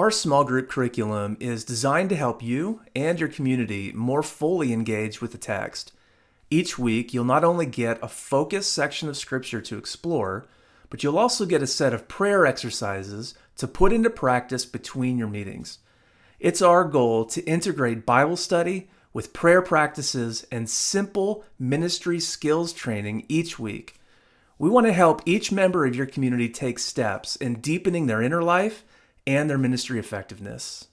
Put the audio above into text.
Our small group curriculum is designed to help you and your community more fully engage with the text. Each week, you'll not only get a focused section of Scripture to explore, but you'll also get a set of prayer exercises to put into practice between your meetings. It's our goal to integrate Bible study with prayer practices and simple ministry skills training each week. We want to help each member of your community take steps in deepening their inner life and their ministry effectiveness.